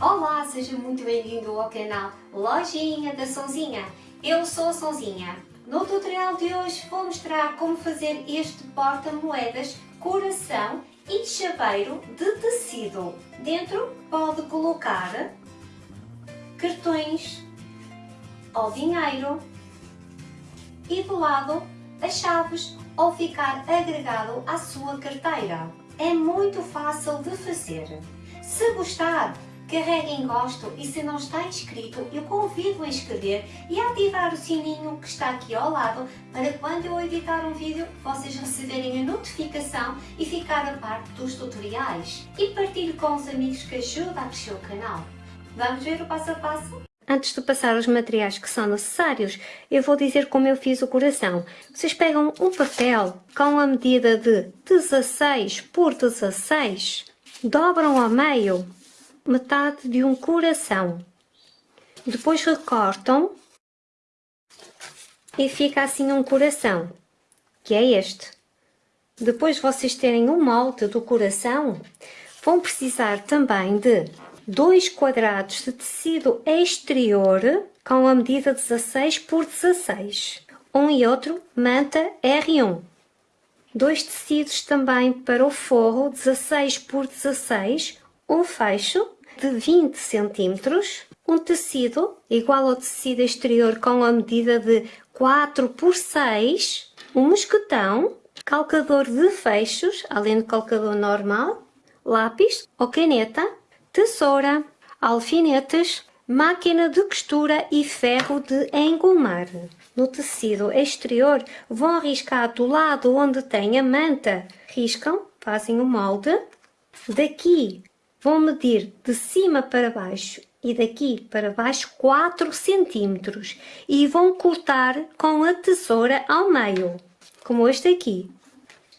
Olá, seja muito bem-vindo ao canal Lojinha da Sonzinha. Eu sou a Sonzinha. No tutorial de hoje vou mostrar como fazer este porta-moedas coração e chaveiro de tecido. Dentro pode colocar cartões ou dinheiro e do lado as chaves ou ficar agregado à sua carteira. É muito fácil de fazer. Se gostar, carregue em gosto e se não está inscrito, eu convido a inscrever e a ativar o sininho que está aqui ao lado para quando eu editar um vídeo vocês receberem a notificação e ficar a par dos tutoriais. E partilhe com os amigos que ajuda a crescer o canal. Vamos ver o passo a passo? Antes de passar os materiais que são necessários, eu vou dizer como eu fiz o coração. Vocês pegam um papel com a medida de 16 por 16, dobram ao meio metade de um coração. Depois recortam e fica assim um coração, que é este. Depois vocês terem o molde do coração, vão precisar também de dois quadrados de tecido exterior com a medida 16 por 16. Um e outro manta R1. Dois tecidos também para o forro 16 por 16. Um fecho de 20 cm. Um tecido igual ao tecido exterior com a medida de 4 por 6. Um mosquetão. Calcador de fechos, além do calcador normal. Lápis ou caneta tesoura, alfinetes, máquina de costura e ferro de engomar. No tecido exterior vão riscar do lado onde tem a manta. Riscam, fazem o molde. Daqui vão medir de cima para baixo e daqui para baixo 4 centímetros e vão cortar com a tesoura ao meio, como este aqui.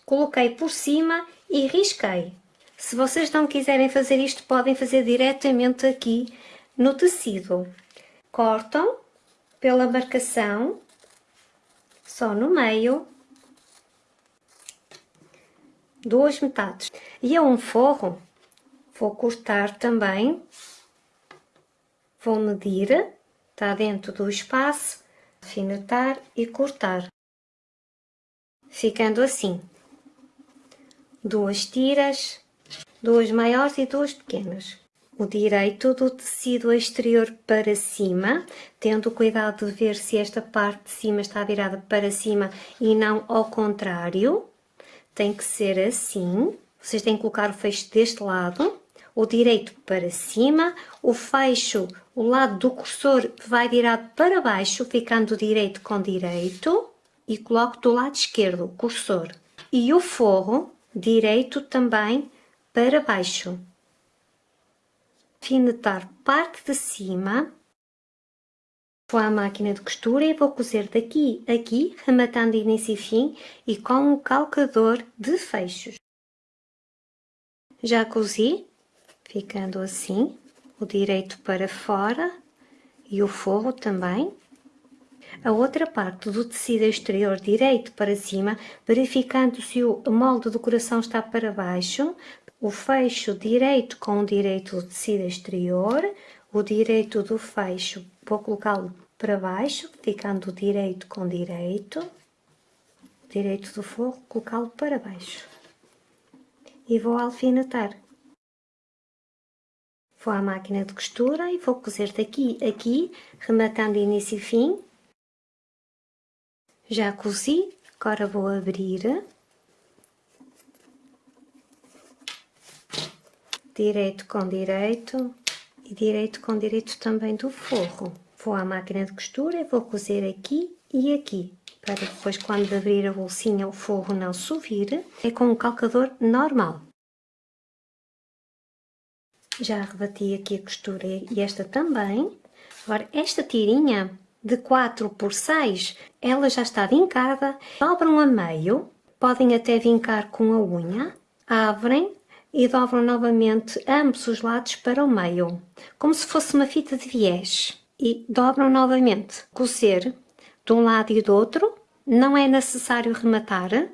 Coloquei por cima e risquei. Se vocês não quiserem fazer isto, podem fazer diretamente aqui no tecido. Cortam pela marcação, só no meio, duas metades. E a um forro, vou cortar também, vou medir, está dentro do espaço, alfinetar e cortar. Ficando assim. Duas tiras duas maiores e duas pequenas. O direito do tecido exterior para cima, tendo cuidado de ver se esta parte de cima está virada para cima e não ao contrário. Tem que ser assim. Vocês têm que colocar o fecho deste lado, o direito para cima, o fecho, o lado do cursor vai virado para baixo, ficando direito com direito, e coloco do lado esquerdo o cursor. E o forro direito também para baixo. Finetar parte de cima. Vou à máquina de costura e vou cozer daqui a aqui, rematando início e fim e com o calcador de fechos. Já cozi, ficando assim, o direito para fora e o forro também. A outra parte do tecido exterior direito para cima, verificando se o molde do coração está para baixo, o fecho direito com o direito do tecido exterior, o direito do fecho vou colocá-lo para baixo, ficando direito com direito, o direito do forro colocá-lo para baixo e vou alfinetar. Vou à máquina de costura e vou cozer daqui a aqui, rematando início e fim. Já cozi, agora vou abrir direito com direito e direito com direito também do forro. Vou à máquina de costura e vou cozer aqui e aqui, para depois quando abrir a bolsinha o forro não subir, é com um calcador normal. Já rebati aqui a costura e esta também. Agora esta tirinha de 4 por 6, ela já está vincada, dobram a meio, podem até vincar com a unha, abrem e dobram novamente ambos os lados para o meio, como se fosse uma fita de viés. E dobram novamente. Cozer de um lado e do outro, não é necessário rematar.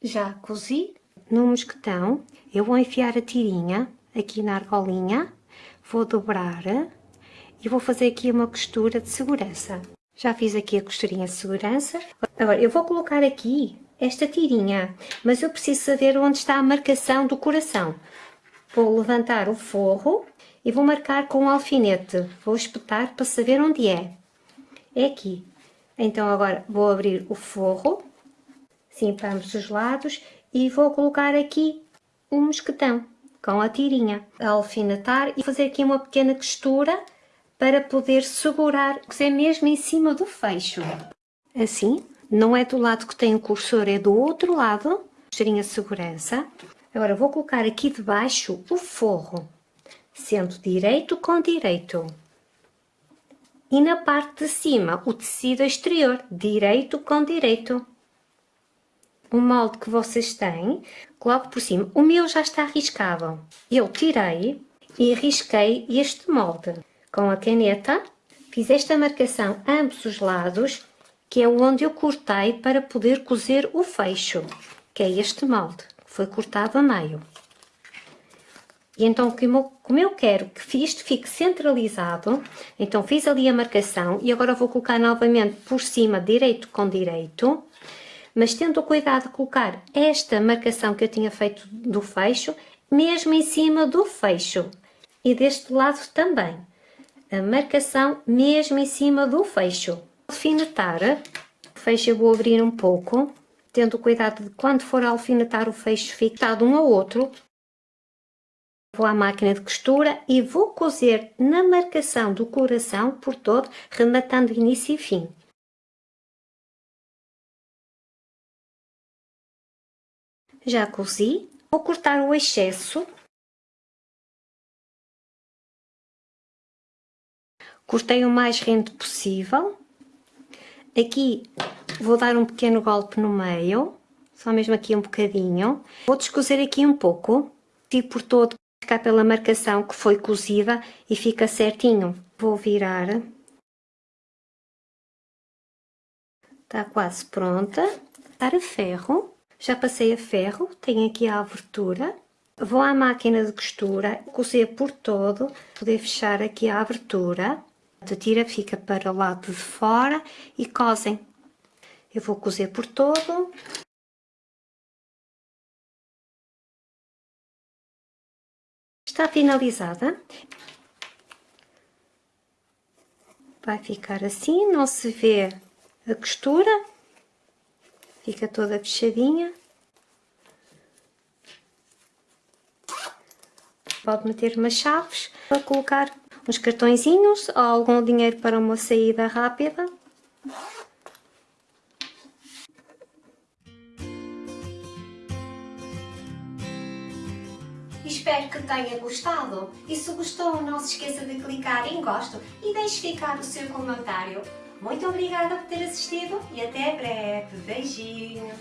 Já cozi no mosquetão, eu vou enfiar a tirinha aqui na argolinha, vou dobrar e vou fazer aqui uma costura de segurança. Já fiz aqui a costurinha de segurança. Agora, eu vou colocar aqui esta tirinha, mas eu preciso saber onde está a marcação do coração. Vou levantar o forro e vou marcar com um alfinete. Vou espetar para saber onde é. É aqui. Então agora vou abrir o forro, assim para ambos os lados, e vou colocar aqui um mosquetão com a tirinha, a alfinetar e fazer aqui uma pequena costura para poder segurar, é mesmo em cima do fecho. Assim, não é do lado que tem o cursor, é do outro lado, costurinha de segurança. Agora vou colocar aqui debaixo o forro, sendo direito com direito. E na parte de cima, o tecido exterior, direito com direito. O molde que vocês têm, coloco por cima. O meu já está riscado. Eu tirei e risquei este molde. Com a caneta, fiz esta marcação a ambos os lados, que é onde eu cortei para poder cozer o fecho, que é este molde, que foi cortado a meio. E então, como eu quero que isto fique centralizado, então fiz ali a marcação e agora vou colocar novamente por cima direito com direito, mas tendo o cuidado de colocar esta marcação que eu tinha feito do fecho, mesmo em cima do fecho. E deste lado também. A marcação mesmo em cima do fecho. Alfinetar, o fecho eu vou abrir um pouco, tendo cuidado de quando for alfinetar o fecho ficar de um ao outro, Vou à máquina de costura e vou cozer na marcação do coração por todo, rematando início e fim. Já cozi, vou cortar o excesso. Cortei o mais rente possível. Aqui vou dar um pequeno golpe no meio, só mesmo aqui um bocadinho. Vou descozer aqui um pouco, e por todo ficar pela marcação que foi cozida e fica certinho. Vou virar. Está quase pronta. Para ferro. Já passei a ferro, tenho aqui a abertura. Vou à máquina de costura, cozer por todo, poder fechar aqui a abertura. A tira fica para o lado de fora e cosem. Eu vou cozer por todo. Está finalizada. Vai ficar assim, não se vê a costura. Fica toda fechadinha. Pode meter umas chaves para colocar uns cartõezinhos ou algum dinheiro para uma saída rápida. Espero que tenha gostado e se gostou não se esqueça de clicar em gosto e deixe ficar o seu comentário. Muito obrigada por ter assistido e até breve. Beijinhos!